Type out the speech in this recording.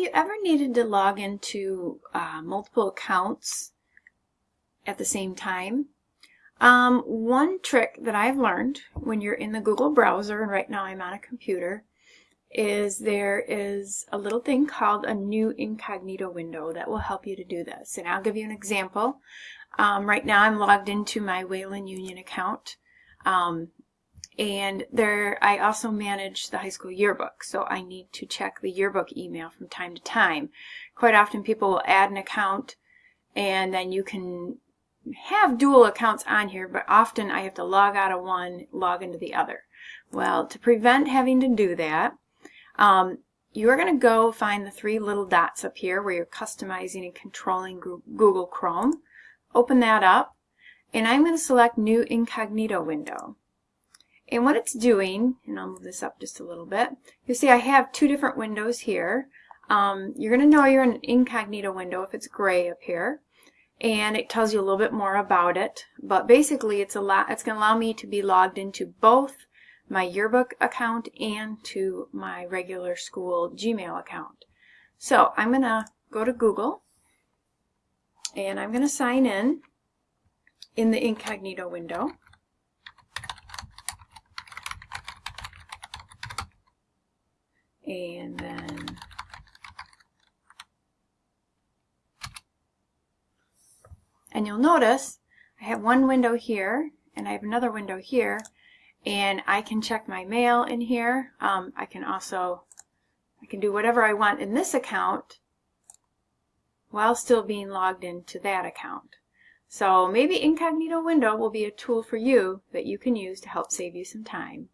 Have you ever needed to log into uh, multiple accounts at the same time? Um, one trick that I've learned when you're in the Google browser, and right now I'm on a computer, is there is a little thing called a new incognito window that will help you to do this. And I'll give you an example. Um, right now I'm logged into my Wayland Union account. Um, and there, I also manage the high school yearbook, so I need to check the yearbook email from time to time. Quite often people will add an account and then you can have dual accounts on here, but often I have to log out of one, log into the other. Well, to prevent having to do that, um, you're going to go find the three little dots up here where you're customizing and controlling Google Chrome. Open that up, and I'm going to select New Incognito Window. And what it's doing, and I'll move this up just a little bit, you see I have two different windows here. Um, you're going to know you're in an incognito window if it's gray up here. And it tells you a little bit more about it. But basically it's, it's going to allow me to be logged into both my yearbook account and to my regular school Gmail account. So I'm going to go to Google and I'm going to sign in in the incognito window. And then and you'll notice I have one window here and I have another window here. And I can check my mail in here. Um, I can also I can do whatever I want in this account while still being logged into that account. So maybe incognito window will be a tool for you that you can use to help save you some time